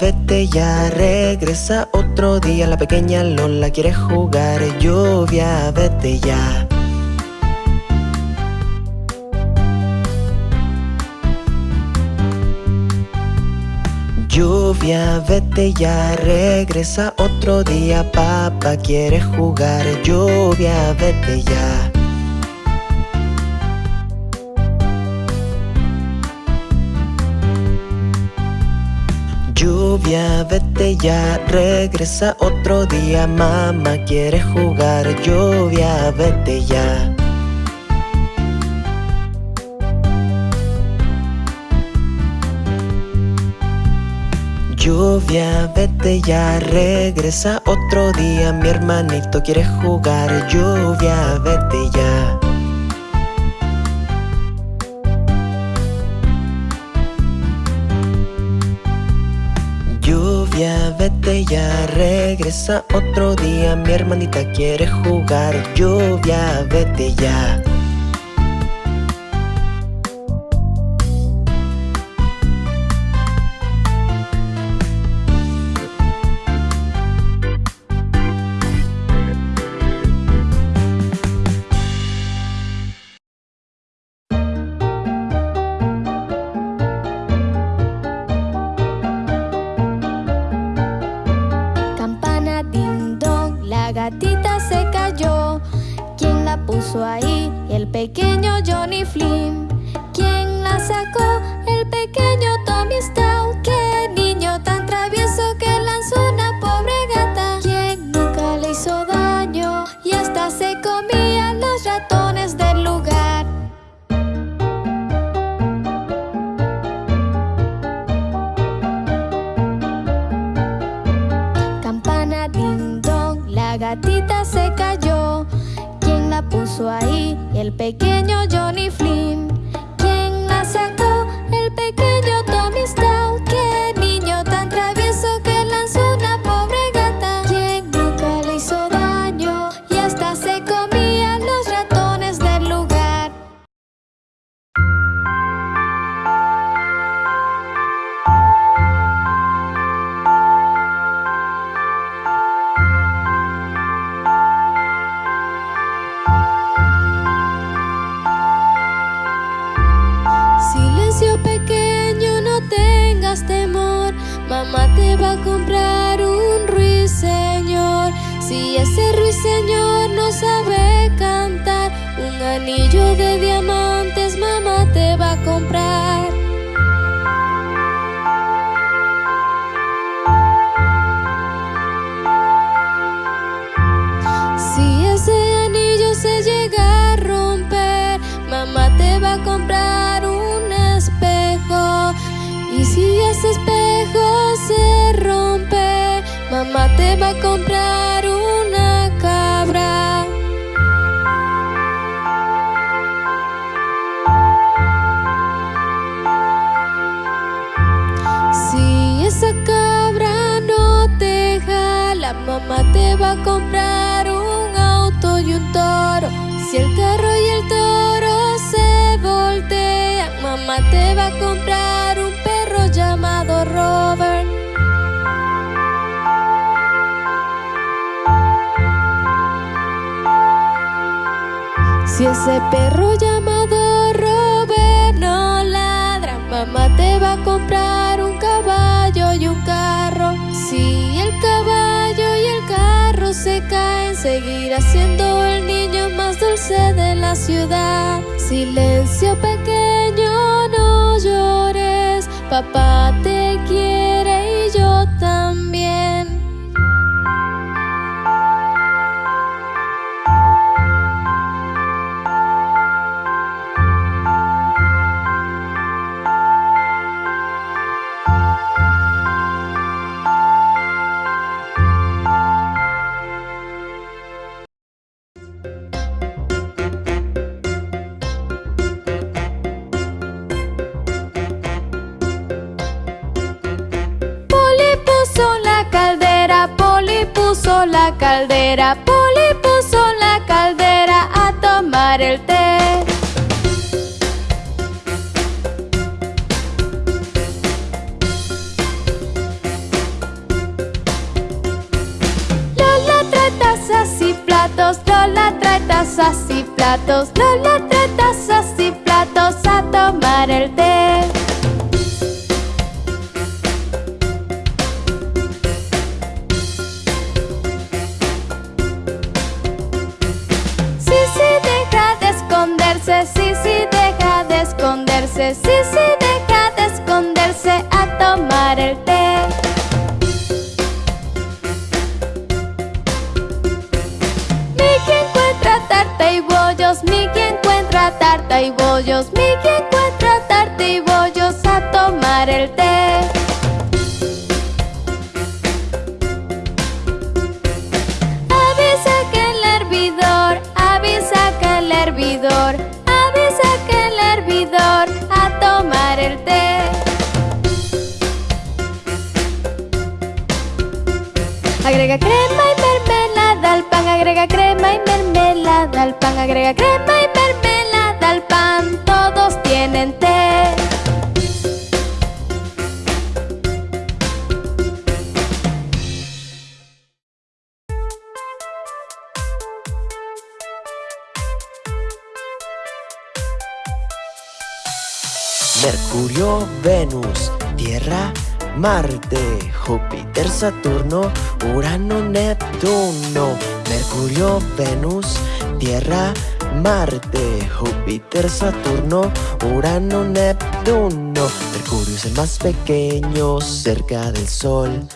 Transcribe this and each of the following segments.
Vete ya, regresa otro día. La pequeña Lola quiere jugar Lluvia, vete ya. Lluvia, vete ya, regresa otro día. Papá quiere jugar Lluvia, vete ya Lluvia, vete ya, regresa otro día Mamá quiere jugar Lluvia, vete ya. Lluvia, vete ya, regresa otro día Mi hermanito quiere jugar Lluvia, vete ya vete ya, regresa otro día Mi hermanita quiere jugar. Lluvia, vete ya ahí el pequeño Johnny Flynn. ¿Quién la sacó? El pequeño Tommy el pequeño Johnny La mamá te va a comprar un auto y un toro. Si el carro y el toro se voltean, mamá te va a comprar un perro llamado Robert. Si ese perro llamado Robert no ladra, mamá te va a comprar se caen Seguirá siendo el niño más dulce de la ciudad. Silencio pequeño, no llores Papá te quiere. it up. Sí, sí, deja de esconderse, sí, sí, deja de esconderse a tomar el té. tarta y bollos Mickey encuentra Agrega crema y mermelada al pan, agrega crema y mermelada al pan, agrega crema y mermelada al pan, todos tienen té. Mercurio, Venus, Tierra, Marte, Júpiter, Saturno, Urano, Neptuno. Mercurio, Venus, Tierra, Marte, Júpiter, Saturno, Urano, Neptuno. Mercurio es el más pequeño cerca del Sol.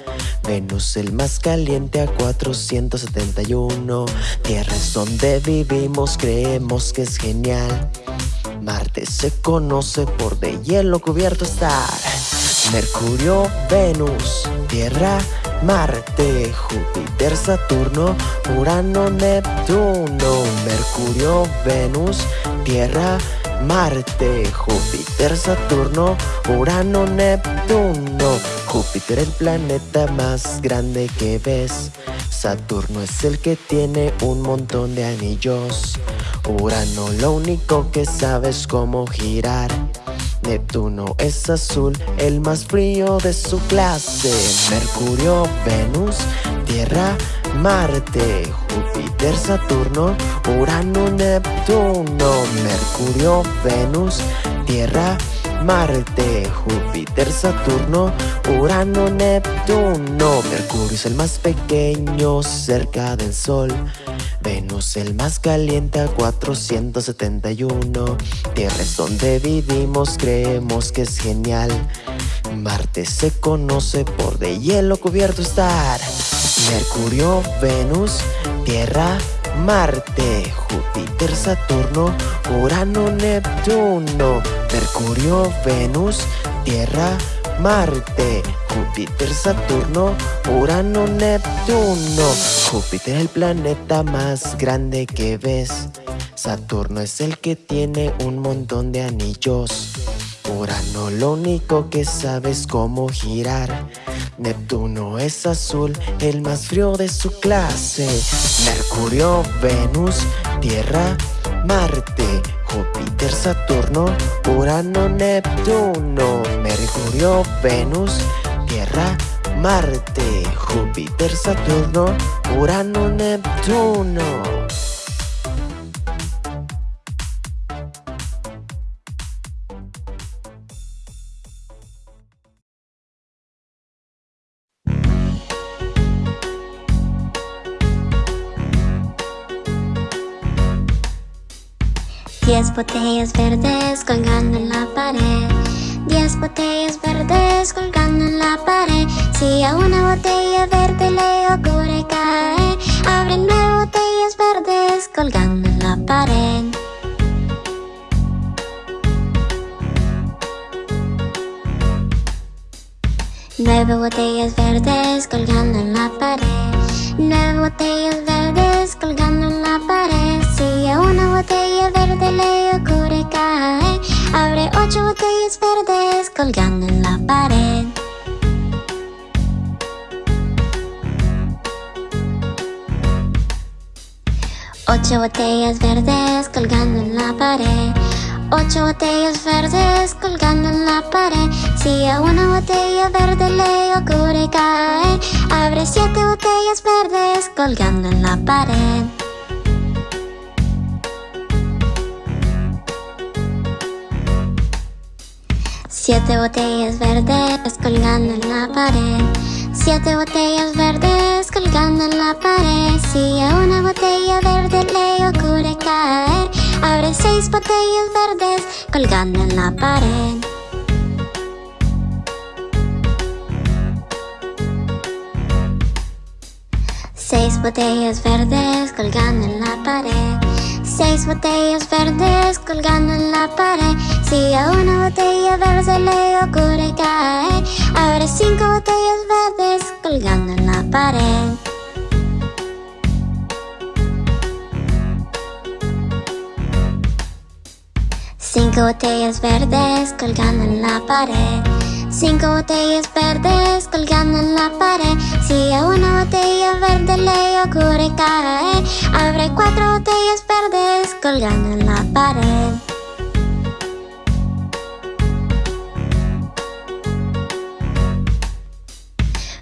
Venus el más caliente a 471. Tierra es donde vivimos, creemos que es genial. Marte se conoce por de hielo cubierto estar. Mercurio, Venus, Tierra, Marte, Júpiter, Saturno, Urano, Neptuno, Mercurio, Venus, Tierra, Marte, Júpiter, Saturno, Urano, Neptuno. Júpiter el planeta más grande que ves. Saturno es el que tiene un montón de anillos. Urano lo único que sabes cómo girar. Neptuno es azul, el más frío de su clase. Mercurio, Venus, Tierra, Marte, Júpiter, Saturno, Urano, Neptuno. Mercurio, Venus, Tierra, Marte, Júpiter, Saturno, Urano, Neptuno. Mercurio es el más pequeño cerca del Sol. Venus el más caliente a 471 Tierra es donde vivimos, creemos que es genial. Marte se conoce por de hielo cubierto estar. Mercurio, Venus, Tierra, Marte, Júpiter, Saturno, Urano, Neptuno. Mercurio, Venus, Tierra, Marte, Júpiter, Saturno, Urano, Neptuno. Júpiter el planeta más grande que ves. Saturno es el que tiene un montón de anillos. Urano lo único que sabe es cómo girar. Neptuno es azul, el más frío de su clase. Mercurio, Venus, Tierra, Marte, Júpiter, Saturno, Urano, Neptuno, Mercurio, Venus, Tierra, Marte, Júpiter, Saturno, Urano, Neptuno. Diez botellas verdes colgando en la pared. Diez botellas verdes colgando en la pared. Si a una botella verde le ocurre caer Abre nueve botellas verdes colgando en la pared. Nueve botellas verdes colgando en la pared. Nueve botellas verdes colgando en la pared Abre ocho botellas verdes colgando en la pared. Ocho botellas verdes colgando en la pared. Ocho botellas verdes colgando en la pared. Si a una botella verde le ocurre caer Abre siete botellas verdes colgando en la pared Siete botellas verdes colgando en la pared. Siete botellas verdes colgando en la pared. Si a una botella verde le ocurre caer Abre seis botellas verdes colgando en la pared. Seis botellas verdes colgando en la pared Seis botellas verdes colgando en la pared. Si a una botella verde le ocurre caer Abre cinco botellas verdes colgando en la pared. Cinco botellas verdes colgando en la pared. Cinco botellas verdes colgando en la pared. Si a una botella verde le ocurre caer Abre cuatro botellas verdes colgando en la pared.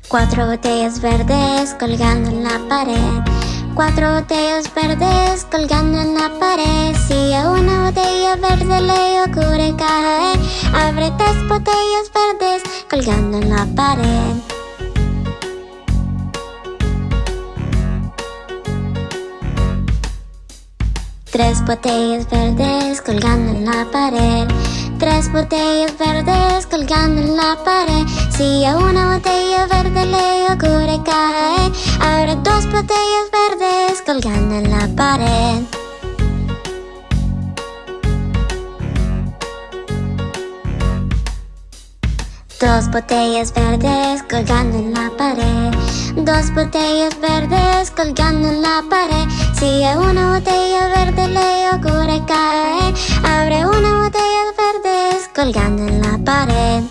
Cuatro botellas verdes colgando en la pared. Cuatro botellas verdes colgando en la pared. Si a una botella verde le ocurre caer Abre tres botellas verdes colgando en la pared Tres botellas verdes colgando en la pared. Tres botellas verdes colgando en la pared. Si a una botella verde le ocurre caer Abre dos botellas verdes colgando en la pared Dos botellas verdes colgando en la pared. Dos botellas verdes colgando en la pared. Si a una botella verde le ocurre caer Abre una botella verdes colgando en la pared.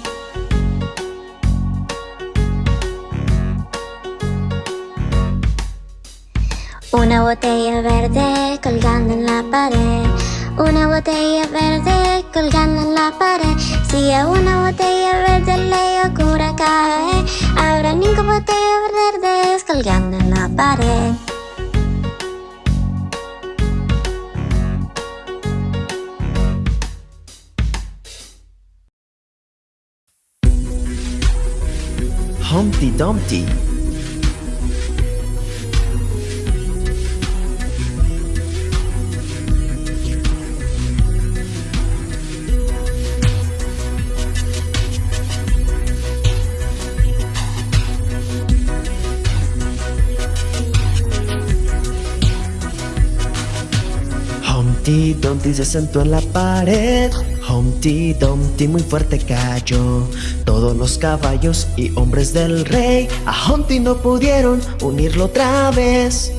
Una botella verde colgando en la pared Una botella verde colgando en la pared. Si a una botella verde le ocurre caer Habrá cinco botellas verdes colgando en la pared. Humpty Dumpty. Humpty Dumpty se sentó en la pared. Humpty Dumpty muy fuerte cayó. Todos los caballos y hombres del rey A Humpty no pudieron unirlo otra vez.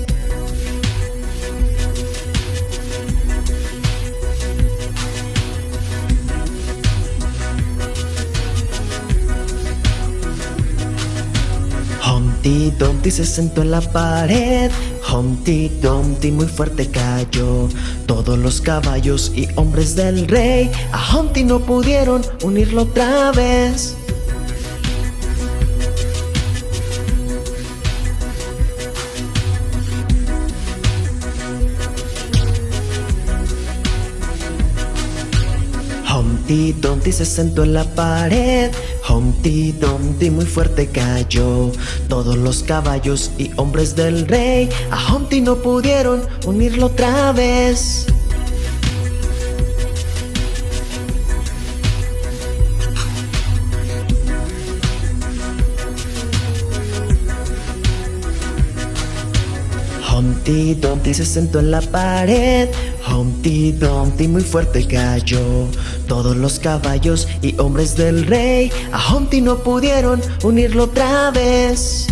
Humpty Dumpty se sentó en la pared Humpty Dumpty muy fuerte cayó. Todos los caballos y hombres del rey A Humpty no pudieron unirlo otra vez. Humpty Dumpty se sentó en la pared Humpty Dumpty muy fuerte cayó. Todos los caballos y hombres del rey A Humpty no pudieron unirlo otra vez. Humpty Dumpty se sentó en la pared. Humpty Dumpty muy fuerte cayó Todos los caballos y hombres del rey. A Humpty no pudieron unirlo otra vez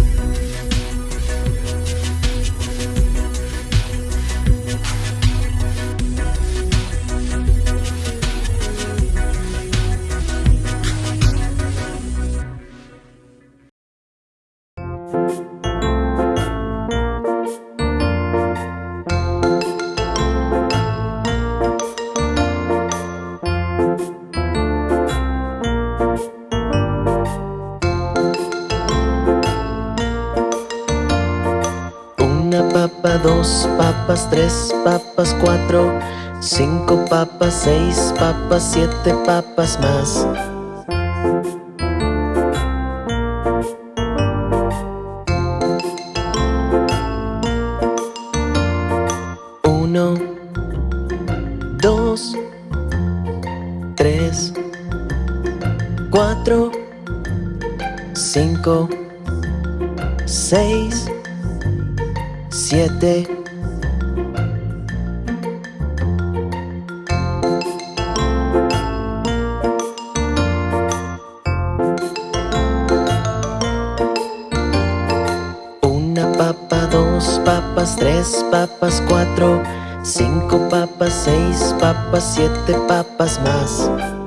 dos papas, tres papas, cuatro, cinco papas, seis papas, siete papas más. Uno, dos, tres, cuatro, cinco, seis, siete. Una papa, dos papas, tres papas, cuatro, cinco papas, seis papas, siete papas más.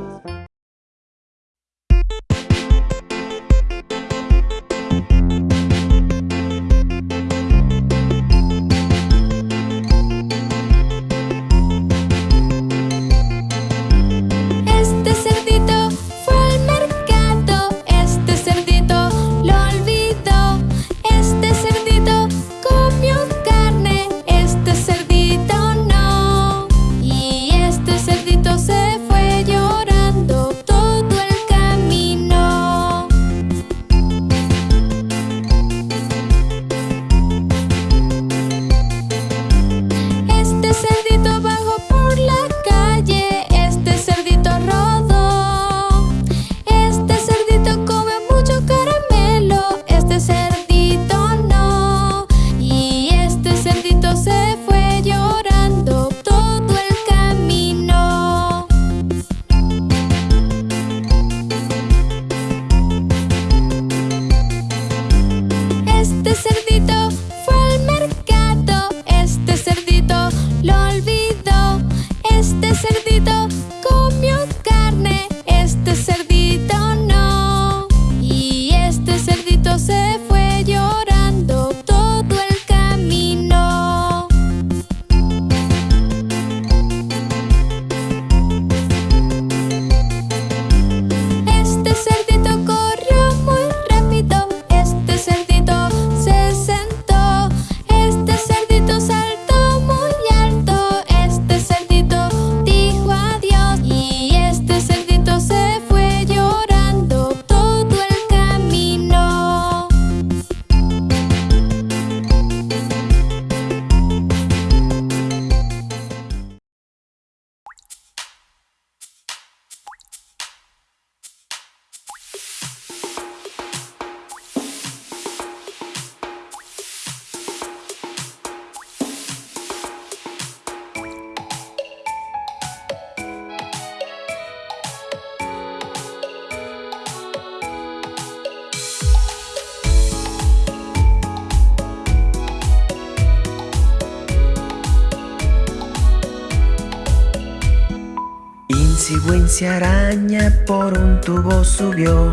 Araña por un tubo subió.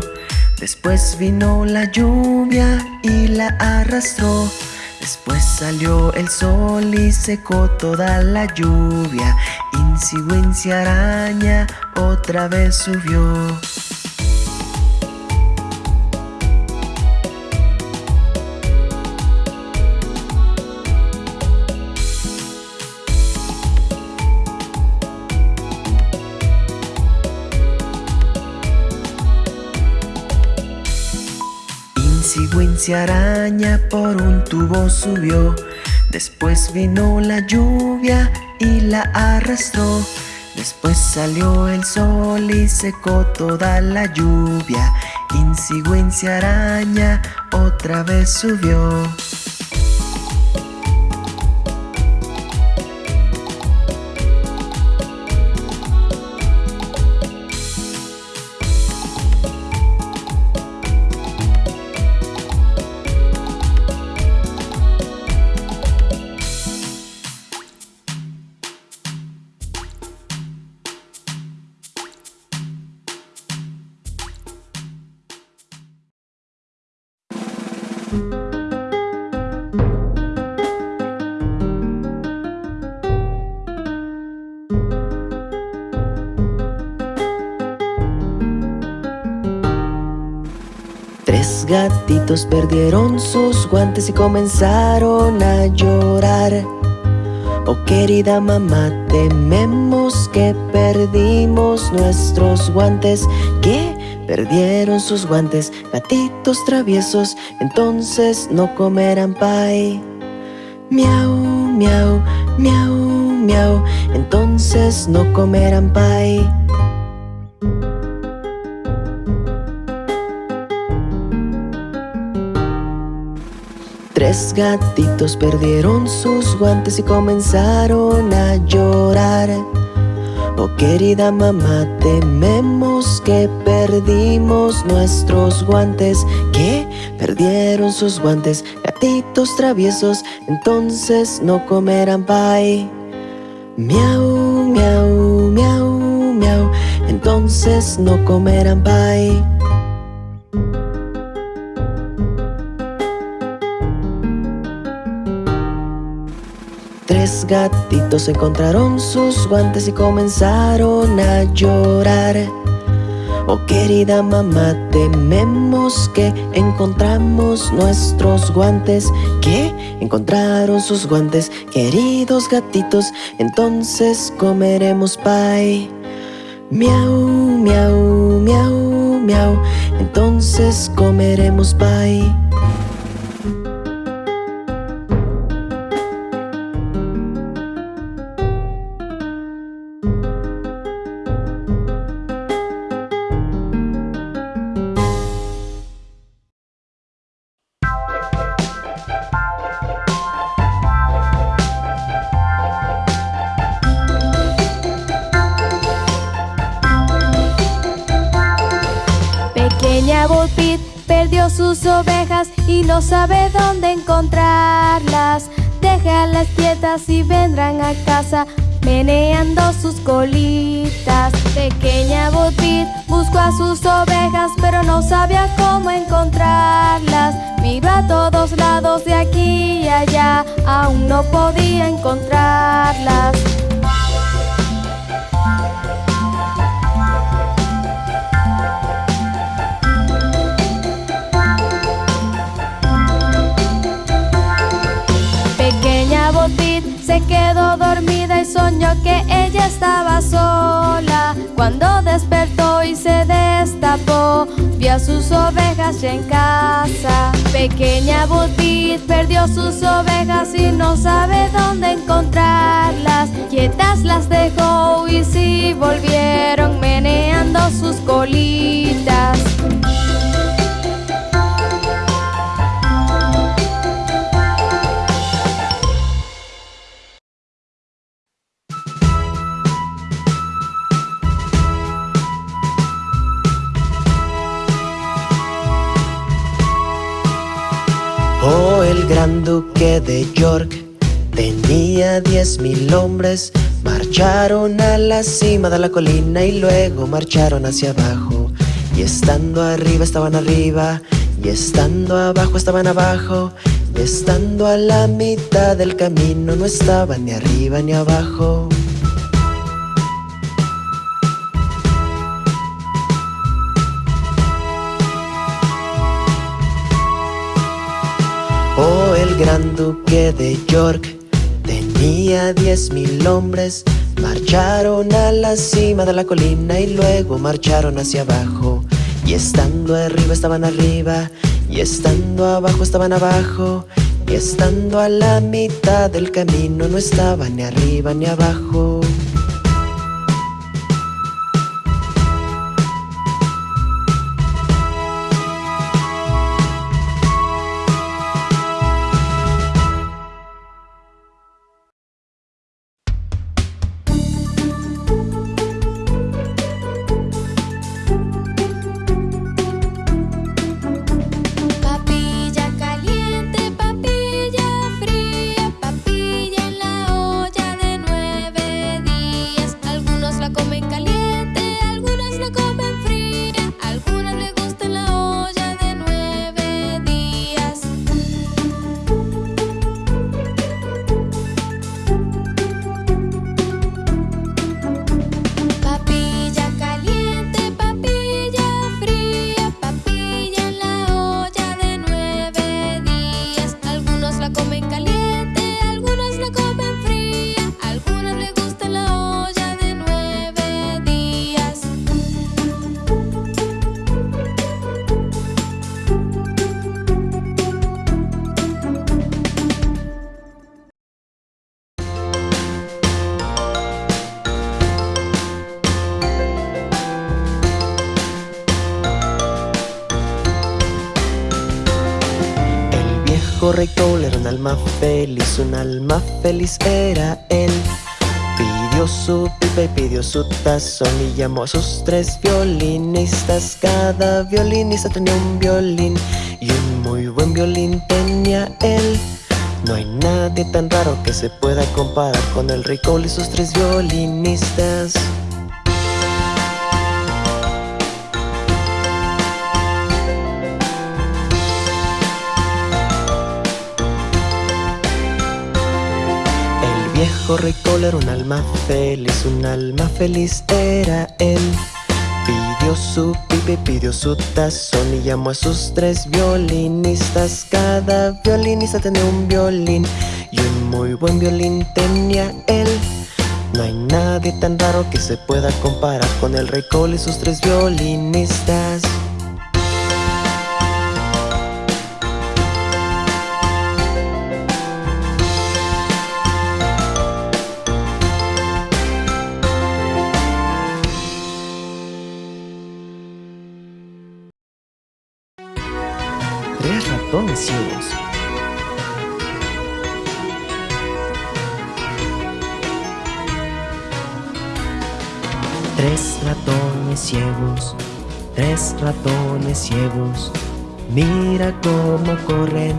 Después vino la lluvia y la arrastró. Después salió el sol y secó toda la lluvia. Insi araña otra vez subió Si araña por un tubo subió. Después vino la lluvia y la arrastró. Después salió el sol y secó toda la lluvia. Insi araña otra vez subió perdieron sus guantes y comenzaron a llorar Oh querida mamá, tememos que perdimos nuestros guantes ¿Qué? Perdieron sus guantes, gatitos traviesos Entonces no comerán pay Miau, miau, miau, miau Entonces no comerán pay Tres gatitos perdieron sus guantes y comenzaron a llorar. Oh querida mamá, tememos que perdimos nuestros guantes. ¿Qué? Perdieron sus guantes, gatitos traviesos, entonces no comerán pie. Miau, miau, miau, miau, entonces no comerán pie. Tres gatitos encontraron sus guantes y comenzaron a llorar. Oh querida mamá, tememos que encontramos nuestros guantes. ¿Qué? Encontraron sus guantes, queridos gatitos, entonces comeremos pie. Miau, miau, miau, miau, entonces comeremos pie. De aquí y allá, aún no podía encontrarlas. Pequeña Botit se quedó dormida y soñó que ella estaba sola. Cuando despertó destapó, vio sus ovejas ya en casa. Pequeña Botit perdió sus ovejas y no sabe dónde encontrarlas. Quietas las dejó y sí volvieron meneando sus colitas. Duque de York tenía diez mil hombres. Marcharon a la cima de la colina y luego marcharon hacia abajo. Y estando arriba estaban arriba, y estando abajo estaban abajo, y estando a la mitad del camino no estaban ni arriba ni abajo. Gran duque de York tenía diez mil hombres. Marcharon a la cima de la colina y luego marcharon hacia abajo. Y estando arriba estaban arriba, y estando abajo estaban abajo, y estando a la mitad del camino no estaban ni arriba ni abajo. Alma feliz, un alma feliz era él. Pidió su pipa y pidió su tazón y llamó a sus tres violinistas. Cada violinista tenía un violín y un muy buen violín tenía él. No hay nadie tan raro que se pueda comparar con el rey y sus tres violinistas. Viejo rey Cole era un alma feliz, un alma feliz era él. Pidió su pipe, pidió su tazón y llamó a sus tres violinistas. Cada violinista tenía un violín y un muy buen violín tenía él. No hay nadie tan raro que se pueda comparar con el rey Cole y sus tres violinistas. Tres ratones ciegos, tres ratones ciegos. Mira cómo corren,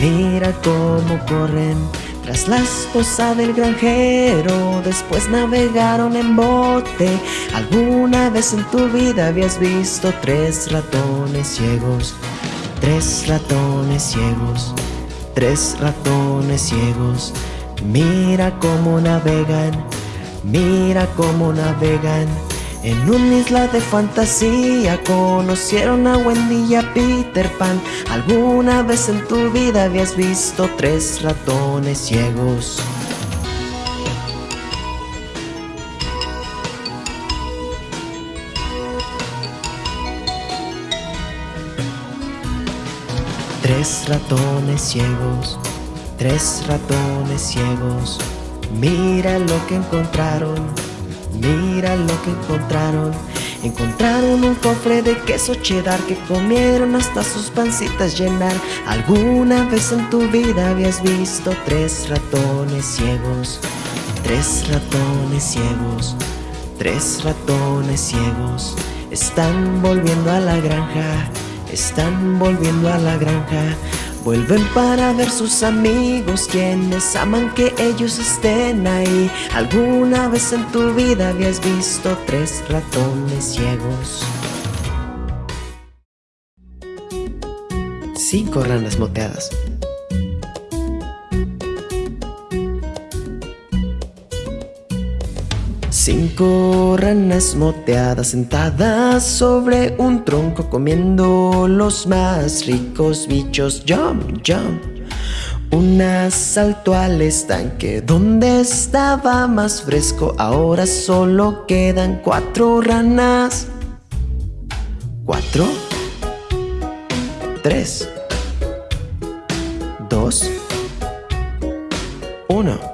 mira cómo corren. Tras la esposa del granjero, después navegaron en bote. ¿Alguna vez en tu vida habías visto tres ratones ciegos? Tres ratones ciegos, tres ratones ciegos. Mira cómo navegan, mira cómo navegan. En una isla de fantasía conocieron a Wendy y a Peter Pan. ¿Alguna vez en tu vida habías visto tres ratones ciegos? Tres ratones ciegos, tres ratones ciegos. Mira lo que encontraron, mira lo que encontraron. Encontraron un cofre de queso cheddar que comieron hasta sus pancitas llenar. ¿Alguna vez en tu vida habías visto tres ratones ciegos? Tres ratones ciegos, tres ratones ciegos. Están volviendo a la granja están volviendo a la granja. Vuelven para ver sus amigos Quienes aman que ellos estén ahí. ¿Alguna vez en tu vida habías visto tres ratones ciegos? Cinco ranas moteadas Cinco ranas moteadas sentadas sobre un tronco comiendo los más ricos bichos. Jump, jump. Una saltó al estanque donde estaba más fresco. Ahora solo quedan cuatro ranas. Cuatro. Tres. Dos. Uno.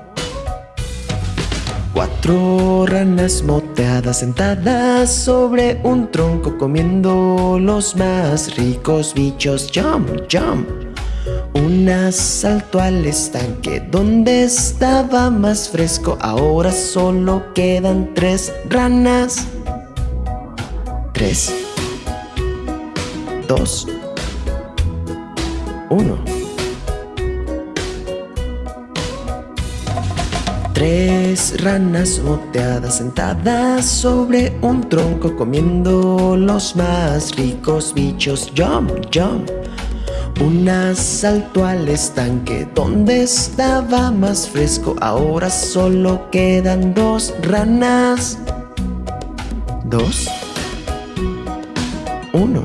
Cuatro ranas moteadas sentadas sobre un tronco comiendo los más ricos bichos. Jump, jump. Una saltó al estanque donde estaba más fresco. Ahora solo quedan tres ranas. Tres. Dos. Uno. Tres ranas moteadas sentadas sobre un tronco comiendo los más ricos bichos. Jump, jump. Una saltó al estanque donde estaba más fresco. Ahora solo quedan dos ranas. Dos. Uno.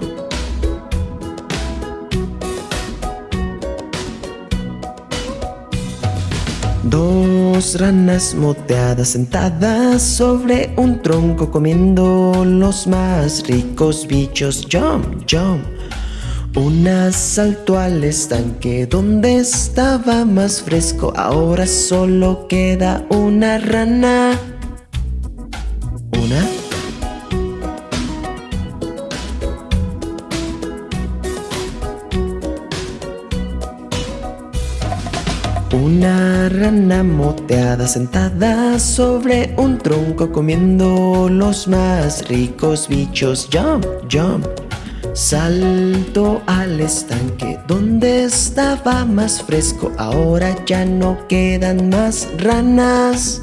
Dos ranas moteadas sentadas sobre un tronco comiendo los más ricos bichos. Jump, jump. Una saltó al estanque donde estaba más fresco. Ahora solo queda una rana. Moteada sentada sobre un tronco comiendo los más ricos bichos. Jump, jump. Salto al estanque donde estaba más fresco. Ahora ya no quedan más ranas.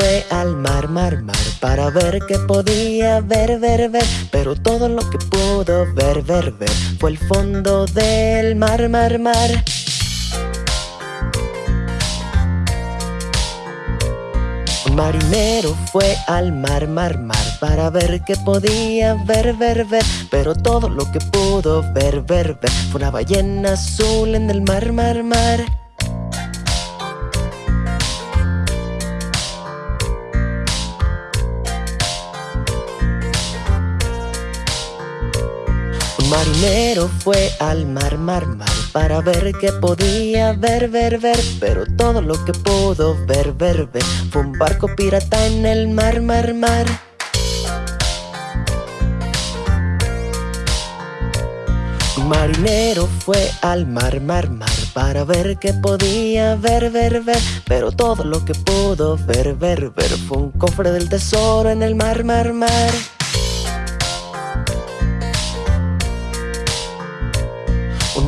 Fue al mar, mar, mar Para ver qué podía ver, ver, ver. Pero todo lo que pudo ver, ver, ver Fue el fondo del mar, mar, mar. Marinero fue al mar, mar, mar Para ver qué podía ver, ver, ver. Pero todo lo que pudo ver, ver, ver Fue una ballena azul en el mar, mar, mar marinero fue al mar, mar, mar Para ver qué podía ver, ver, ver Pero todo lo que pudo ver, ver, ver Fue un barco pirata en el mar, mar, mar. Marinero fue al mar, mar, mar Para ver qué podía ver, ver, ver Pero todo lo que pudo ver, ver, ver Fue un cofre del tesoro en el mar, mar, mar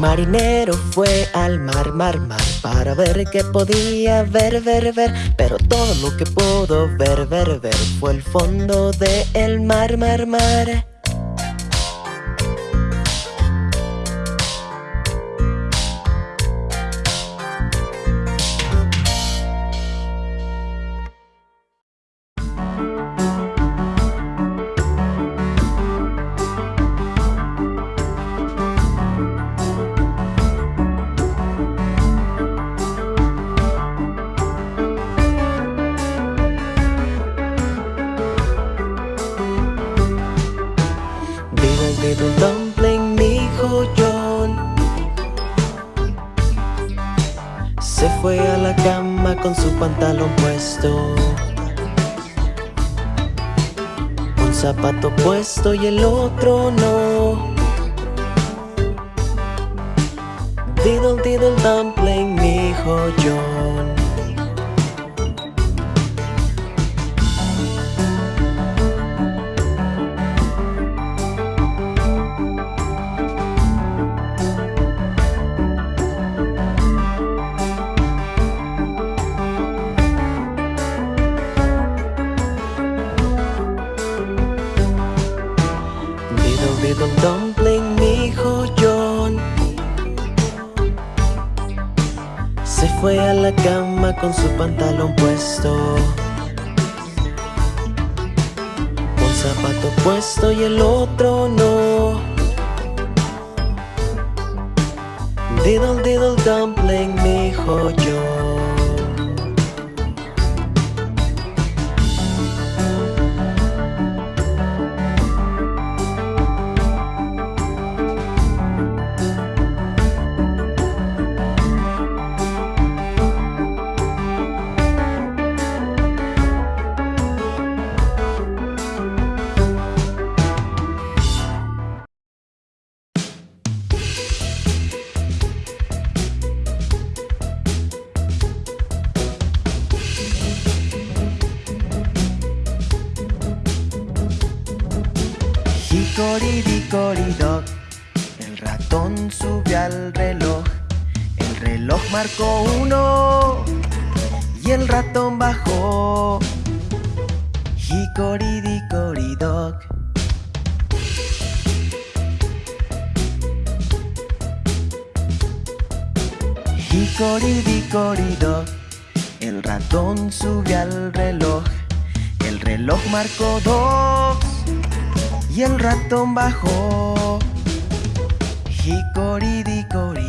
marinero fue al mar, mar, mar Para ver qué podía ver, ver, ver. Pero todo lo que pudo ver, ver, ver Fue el fondo del el mar, mar, mar y el otro no con su pantalón puesto. Un zapato puesto y el otro no. Diddle diddle dumpling, mi hijo yo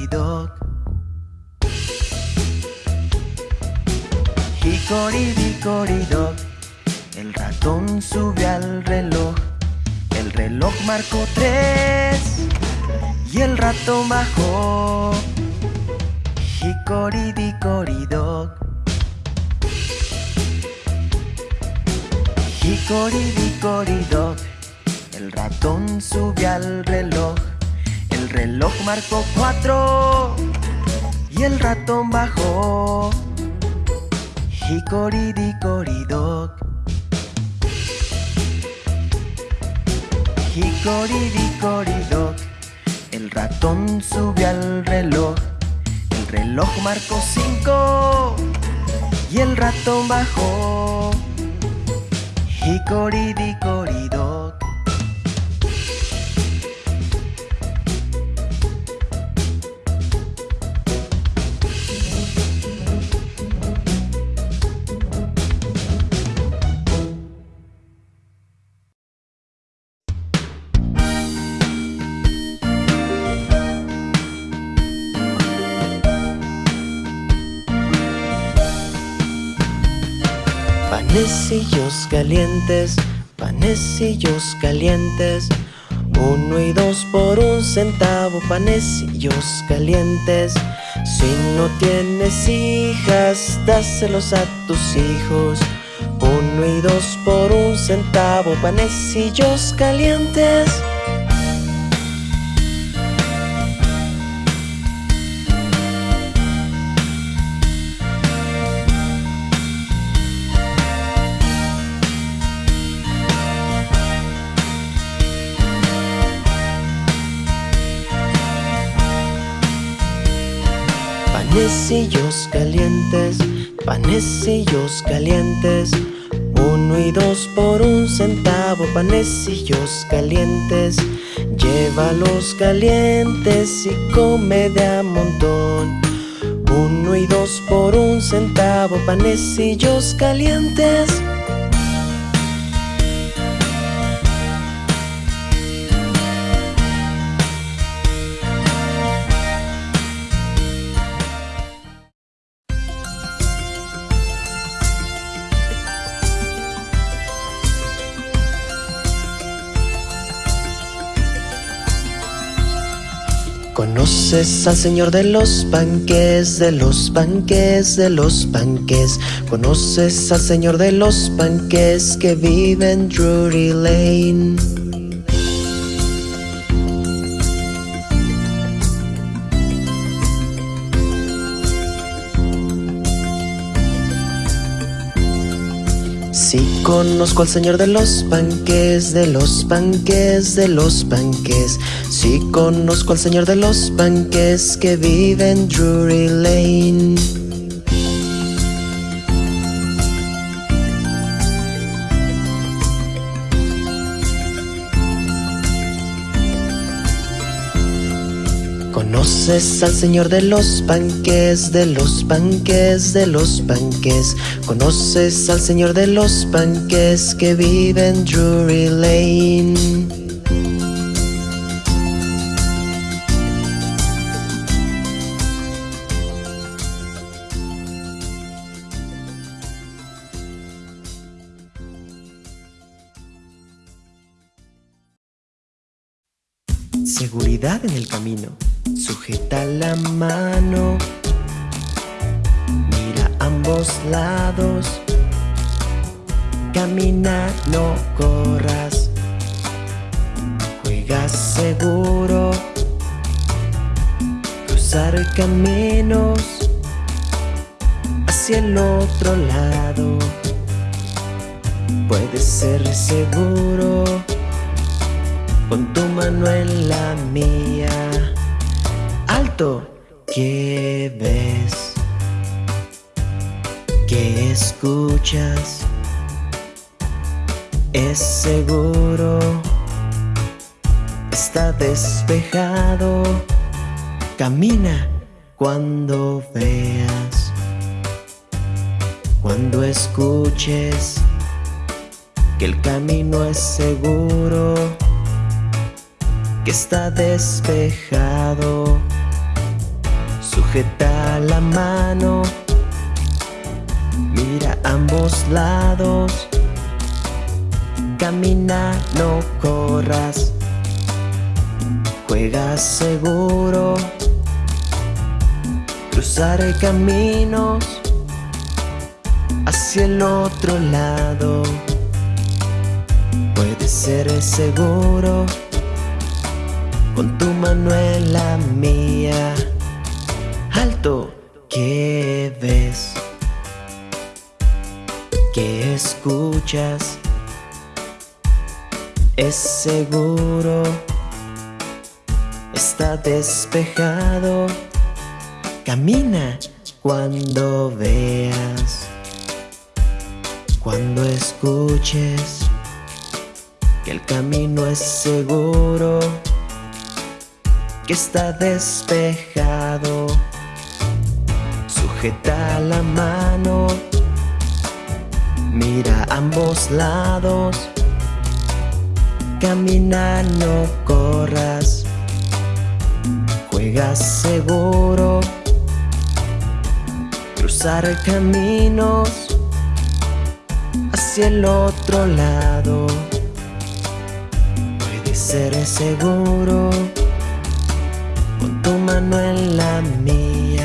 dock. Hickory dickory dock. El ratón sube al reloj. El reloj marcó tres. Y el ratón bajó. Hicoridicoridoc. Hicoridicoridoc. El ratón sube al reloj. El reloj marcó cuatro. Y el ratón bajó. Hicoridicoridoc. Hicoridicoridoc. El ratón sube al reloj. El reloj marcó cinco. Y el ratón bajó. Hicoridicoridoc. Panecillos calientes. Uno y dos por un centavo, panecillos calientes. Si no tienes hijas, dáselos a tus hijos. Uno y dos por un centavo, panecillos calientes. Panecillos calientes, panecillos calientes. Uno y dos por un centavo, panecillos calientes. Llévalos calientes y come de a montón. Uno y dos por un centavo, panecillos calientes. ¿Conoces al señor de los panques, de los panques, de los panques? ¿Conoces al señor de los panques que vive en Drury Lane? Conozco al señor de los panques, de los panques, de los panques. Sí conozco al señor de los panques que vive en Drury Lane. ¿Conoces al señor de los panques, de los panques, de los panques? ¿Conoces al señor de los panques que vive en Drury Lane? Seguridad en el camino. Sujeta la mano. Mira ambos lados. Camina, no corras. Juega seguro. Cruzar caminos hacia el otro lado. Puede ser seguro con tu mano en la mía. Alto, ¿qué ves? ¿Qué escuchas? Es seguro, está despejado. Camina cuando veas, cuando escuches que el camino es seguro que está despejado. Sujeta la mano, mira ambos lados. Camina, no corras. Juega seguro. Cruzar caminos hacia el otro lado. Puede ser seguro con tu mano en la mía. Alto, ¿qué ves? ¿Qué escuchas? Es seguro, está despejado. Camina cuando veas, cuando escuches que el camino es seguro, que está despejado. Sujeta la mano, mira a ambos lados. Camina, no corras. Juega seguro. Cruzar caminos Hacia el otro lado. Puede ser seguro Con tu mano en la mía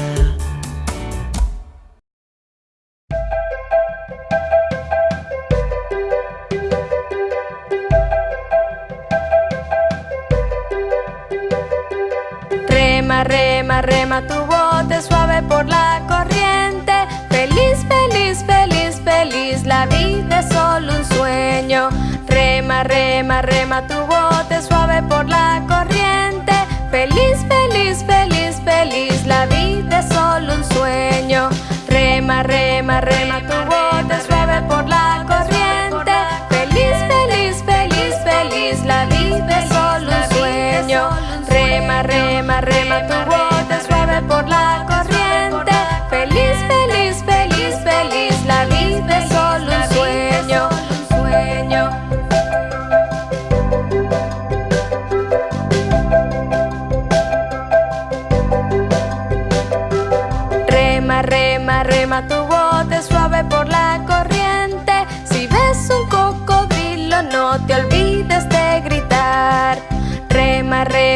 tu bote suave por la corriente. Feliz, feliz, feliz, feliz, la vida es solo un sueño. Rema, rema, rema tu bote suave por la corriente. Feliz, feliz, feliz, feliz, la vida es solo un sueño. Rema, rema, rema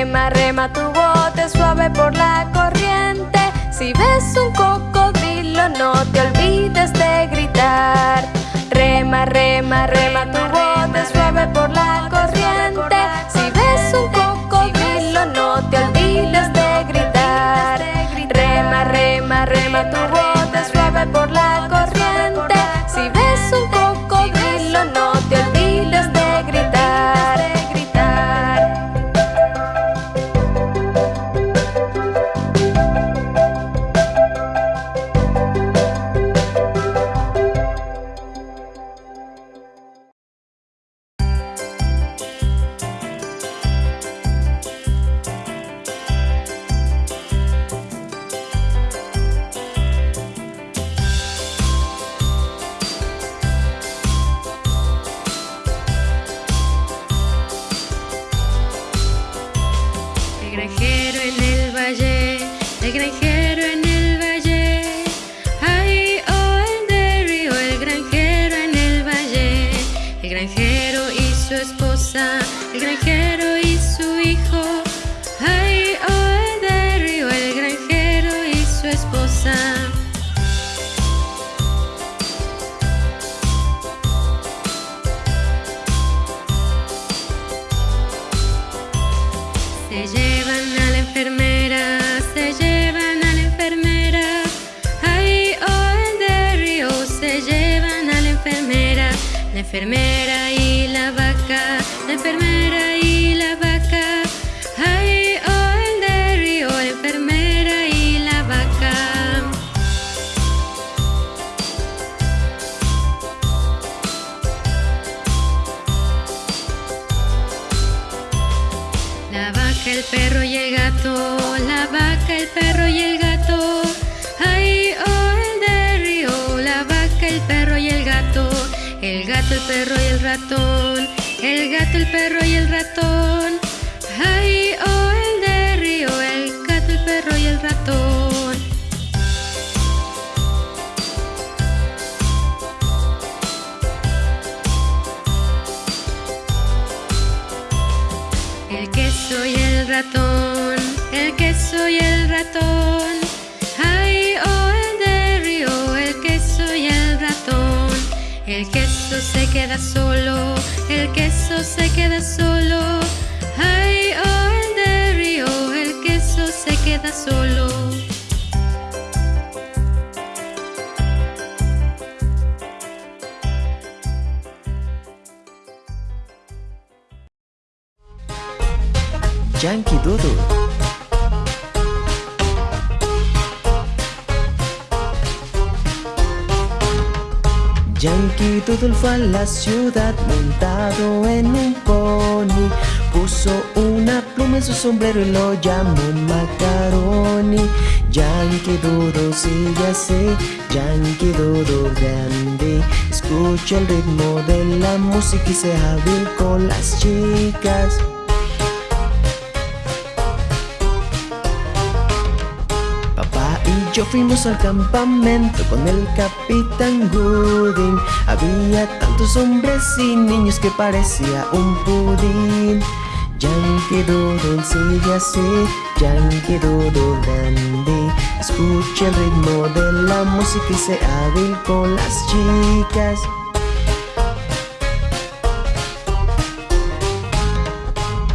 Rema, rema, tu bote suave por la corriente. Si ves un cocodrilo, no te olvides de gritar. Rema, rema, rema tu bote el perro y el gato, la vaca, el perro y el gato. Ay, oh, el de río, la vaca, el perro y el gato. El gato, el perro y el ratón, el gato, el perro y el ratón. Queso y el ratón. Ay, oh, el de oh, el queso y el ratón. El queso se queda solo, el queso se queda solo. Ay, oh, el de oh, el queso se queda solo. Fue a la ciudad montado en un pony. Puso una pluma en su sombrero y lo llamó Macaroni. Yankee Doodle sigue así, Yankee Doodle grande. Escucha el ritmo de la música y sea hábil con las chicas yo fuimos al campamento con el capitán Gooding. Había tantos hombres y niños que parecía un pudín. Yankee Doodle sigue así, Yankee Doodle grande Escuche el ritmo de la música y sea hábil con las chicas.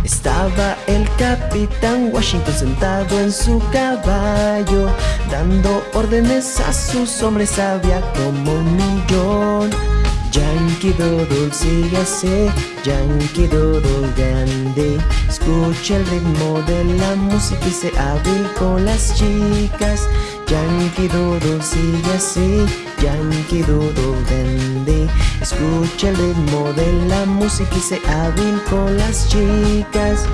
Estaba el capitán Washington sentado en su caballo Dando órdenes a sus hombres había como un millón. Yankee Doodle sigue así, Yankee Doodle grande Escucha el ritmo de la música y se hábil con las chicas. Yankee Doodle sigue así, Yankee Doodle grande Escucha el ritmo de la música y se hábil con las chicas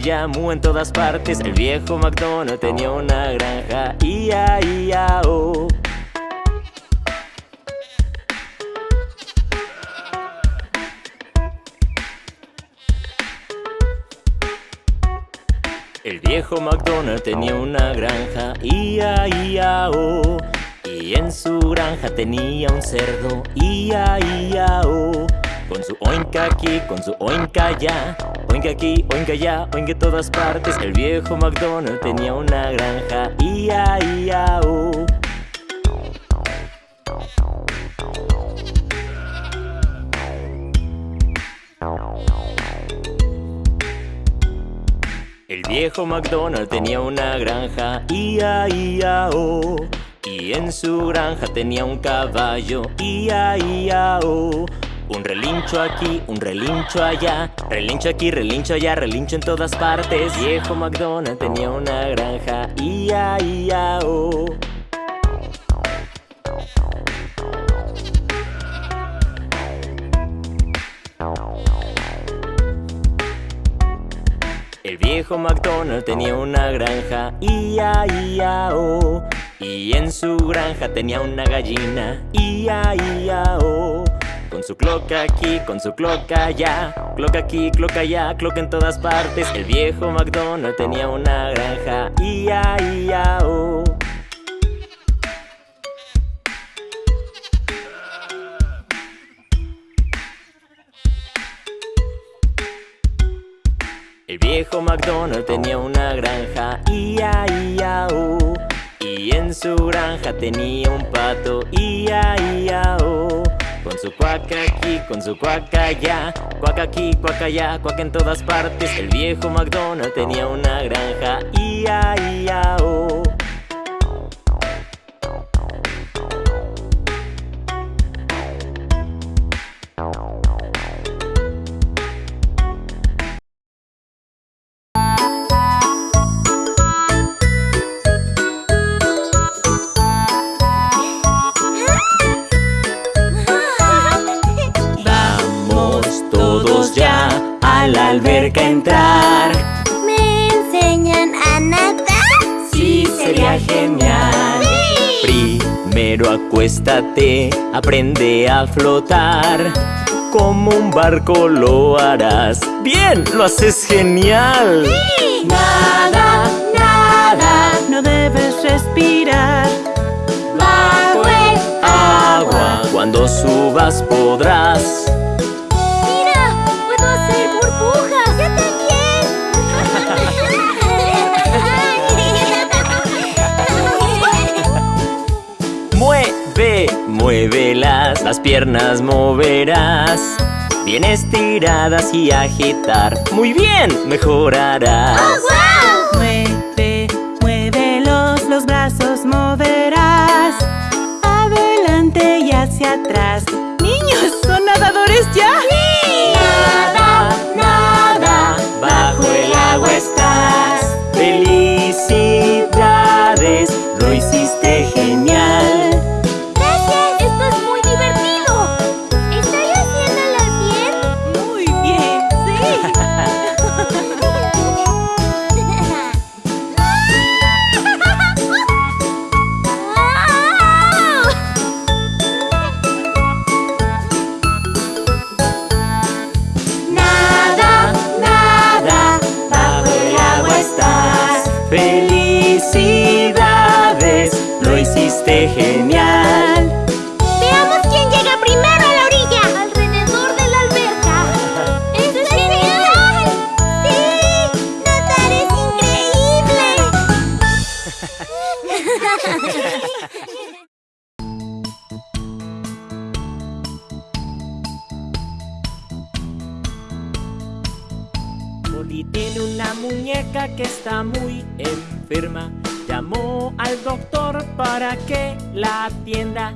aquí, mu allá, mu en todas partes. El viejo McDonald tenía una granja, ia, ia, oh. El viejo McDonald tenía una granja, ia, ia, oh. Y en su granja tenía un cerdo, ia, ia, oh. Con su oinka aquí, con su oinka allá Oinka aquí, oinka allá, oinka en todas partes. El viejo McDonald tenía una granja. Ia, ia, oh El viejo McDonald tenía una granja, ia, ia, oh. Y en su granja tenía un caballo, ia, ia, oh. Un relincho aquí, un relincho allá Relincho aquí, relincho allá, relincho en todas partes Viejo McDonald tenía una granja, ia, ia, oh. El viejo McDonald tenía una granja, ia, ia, oh. Y en su granja tenía una gallina, ia, ia, oh. Con su cloca aquí, con su cloca allá Cloca aquí, cloca allá, cloca en todas partes El viejo McDonald tenía una granja, ia, ia, oh. El viejo McDonald tenía una granja, ia, ia, oh. Y en su granja tenía un pato, ia, ia, oh. Con su cuaca aquí, con su cuaca allá. Cuaca aquí, cuaca allá, cuaca en todas partes. El viejo McDonald tenía una granja, ia, ia, oh. La alberca entrar. ¿Me enseñan a nadar? Sí, sería genial. Primero acuéstate, aprende a flotar. Como un barco lo harás. Bien, lo haces genial. Nada, nada, no debes respirar. Bajo el Agua, cuando subas podrás muévelas, las piernas moverás. Bien estiradas y agitar Muy bien, mejorarás. Mueve, está muy enferma. Llamó al doctor para que la atienda.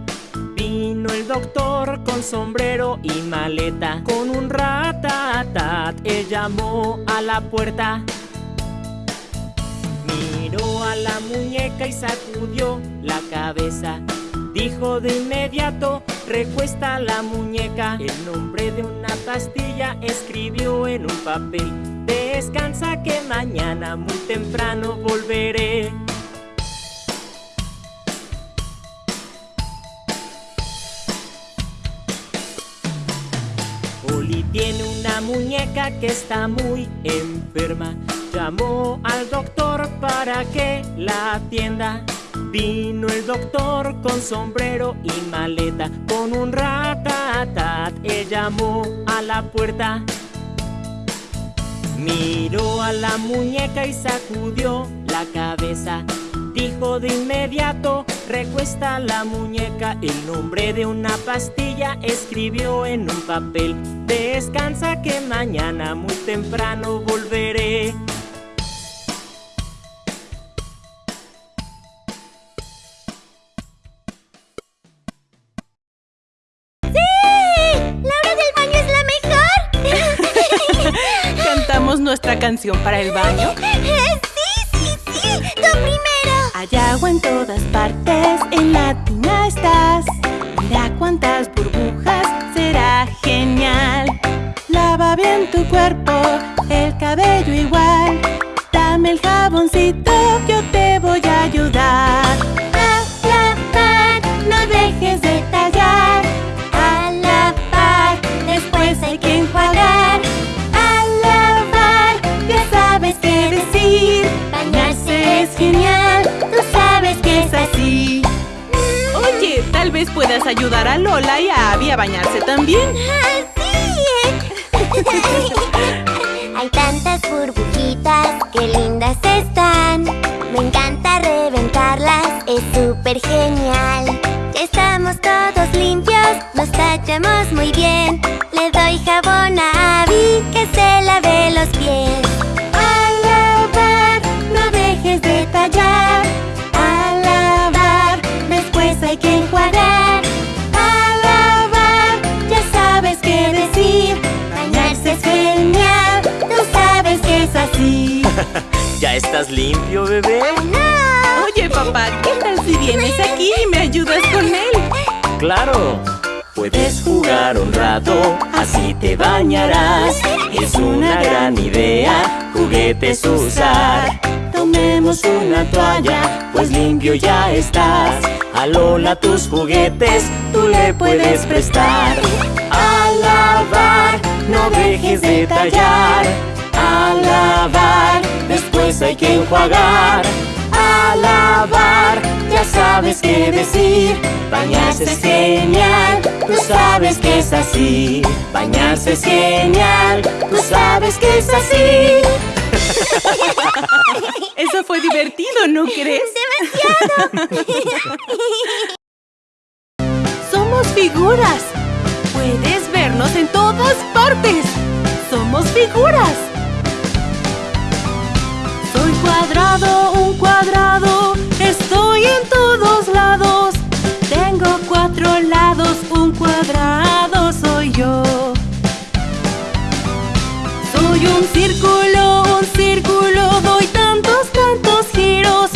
Vino el doctor con sombrero y maleta. Con un ratatat, él llamó a la puerta. Miró a la muñeca y sacudió la cabeza. Dijo de inmediato, recuesta la muñeca. El nombre de una pastilla escribió en un papel. Descansa que mañana muy temprano volveré. Polly tiene una muñeca que está muy enferma. Llamó al doctor para que la atienda. Vino el doctor con sombrero y maleta, con un ratatat, él llamó a la puerta. Miró a la muñeca y sacudió la cabeza. Dijo de inmediato, recuesta la muñeca. El nombre de una pastilla escribió en un papel. Descansa que mañana muy temprano volveré. Nuestra canción para el baño? ¡Sí, sí, sí! ¡Tú primero! Hay agua en todas partes, en la tina estás. Mira cuántas burbujas, será genial. Lava bien tu cuerpo, el cabello igual. Dame el jaboncito, yo te voy a ayudar. Puedas ayudar a Lola y a Abby a bañarse también. Hay tantas burbujitas, qué lindas están. Me encanta reventarlas, es súper genial. Estamos todos limpios, nos tachamos muy bien. Le doy jabón a Abby que se lave los pies. Limpio, bebé? Oye, papá, ¿qué tal si vienes aquí y me ayudas con él? Claro. Puedes jugar un rato, así te bañarás. Es una gran idea, juguetes usar. Tomemos una toalla, pues limpio ya estás. A Lola tus juguetes, tú le puedes prestar. A lavar, no dejes de tallar. A lavar, después hay que enjuagar. A lavar, ya sabes qué decir. Bañarse es genial, tú sabes que es así. Bañarse es genial, tú sabes que es así. Eso fue divertido, ¿no crees? Somos figuras. Puedes vernos en todas partes. Somos figuras. Soy cuadrado, un cuadrado. Estoy en todos lados. Tengo cuatro lados, un cuadrado soy yo. Soy un círculo, un círculo, doy tantos, tantos giros.